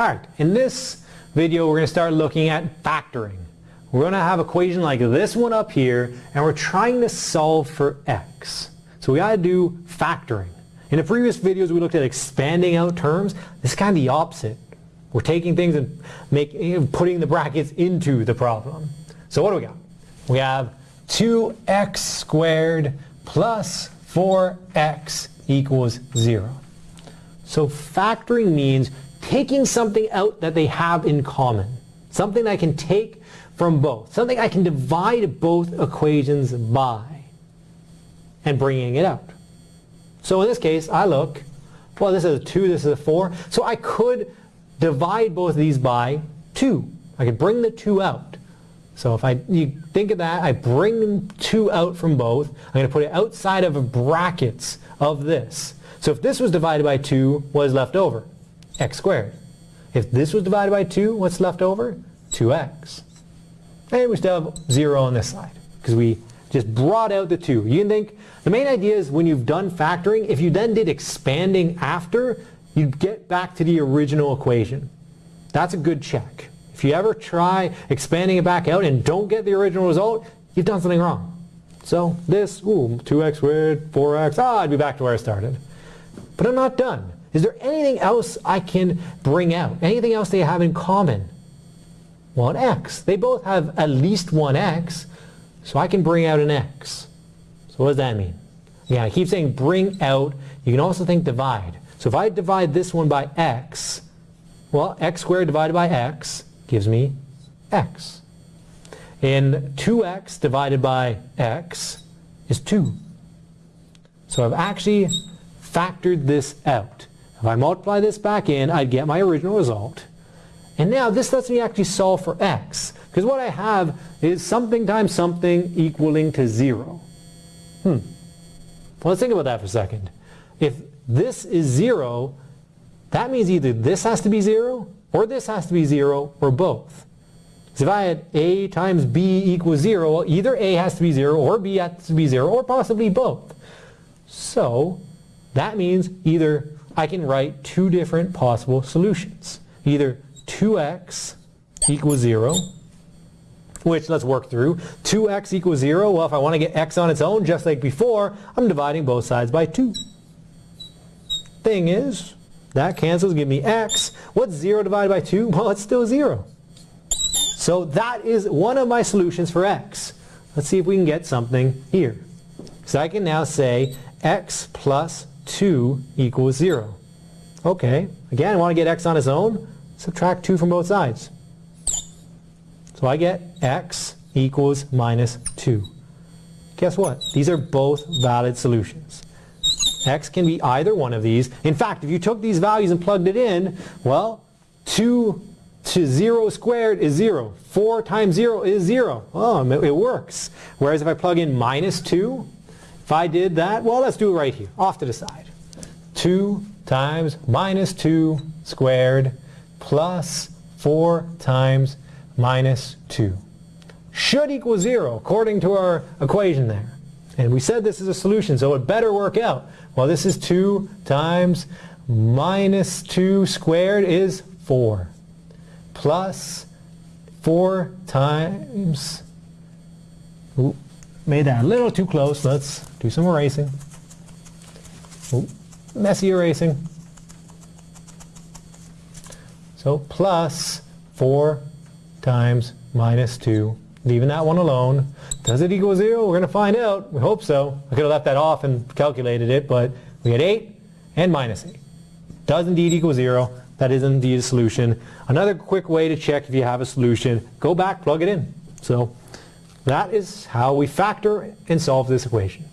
Alright, in this video we're going to start looking at factoring. We're going to have equation like this one up here and we're trying to solve for x. So we got to do factoring. In the previous videos we looked at expanding out terms. This is kind of the opposite. We're taking things and make, putting the brackets into the problem. So what do we got? We have 2x squared plus 4x equals 0. So factoring means taking something out that they have in common. Something I can take from both. Something I can divide both equations by and bringing it out. So in this case, I look, well, this is a 2, this is a 4. So I could divide both of these by 2. I could bring the 2 out. So if I you think of that, I bring 2 out from both. I'm going to put it outside of brackets of this. So if this was divided by 2, what is left over? X squared. If this was divided by 2, what's left over? 2x. And we still have 0 on this side because we just brought out the 2. You can think, the main idea is when you've done factoring, if you then did expanding after, you'd get back to the original equation. That's a good check. If you ever try expanding it back out and don't get the original result, you've done something wrong. So this, ooh, 2x squared, 4x, ah, I'd be back to where I started. But I'm not done. Is there anything else I can bring out? Anything else they have in common? Well, x. They both have at least one x, so I can bring out an x. So what does that mean? Yeah, I keep saying bring out. You can also think divide. So if I divide this one by x, well, x squared divided by x gives me x. And 2x divided by x is 2. So I've actually factored this out. If I multiply this back in, I'd get my original result. And now this lets me actually solve for x. Because what I have is something times something equaling to 0. Hmm. Well, let's think about that for a second. If this is 0, that means either this has to be 0, or this has to be 0, or both. So if I had a times b equals 0, well, either a has to be 0, or b has to be 0, or possibly both. So that means either I can write two different possible solutions. Either 2x equals 0, which let's work through. 2x equals 0, well if I want to get x on its own, just like before, I'm dividing both sides by 2. Thing is, that cancels, give me x. What's 0 divided by 2? Well, it's still 0. So that is one of my solutions for x. Let's see if we can get something here. So I can now say x plus 2 equals 0. Okay, again, I want to get x on its own. Subtract 2 from both sides. So I get x equals minus 2. Guess what? These are both valid solutions. x can be either one of these. In fact, if you took these values and plugged it in, well, 2 to 0 squared is 0. 4 times 0 is 0. Oh, it works. Whereas if I plug in minus 2, if I did that, well, let's do it right here, off to the side. 2 times minus 2 squared plus 4 times minus 2 should equal 0 according to our equation there. And we said this is a solution, so it better work out. Well, this is 2 times minus 2 squared is 4 plus 4 times made that a little too close. Let's do some erasing. Ooh, messy erasing. So plus 4 times minus 2. Leaving that one alone. Does it equal 0? We're going to find out. We hope so. I could have left that off and calculated it, but we had 8 and minus 8. Does indeed equal 0. That is indeed a solution. Another quick way to check if you have a solution, go back, plug it in. So that is how we factor and solve this equation.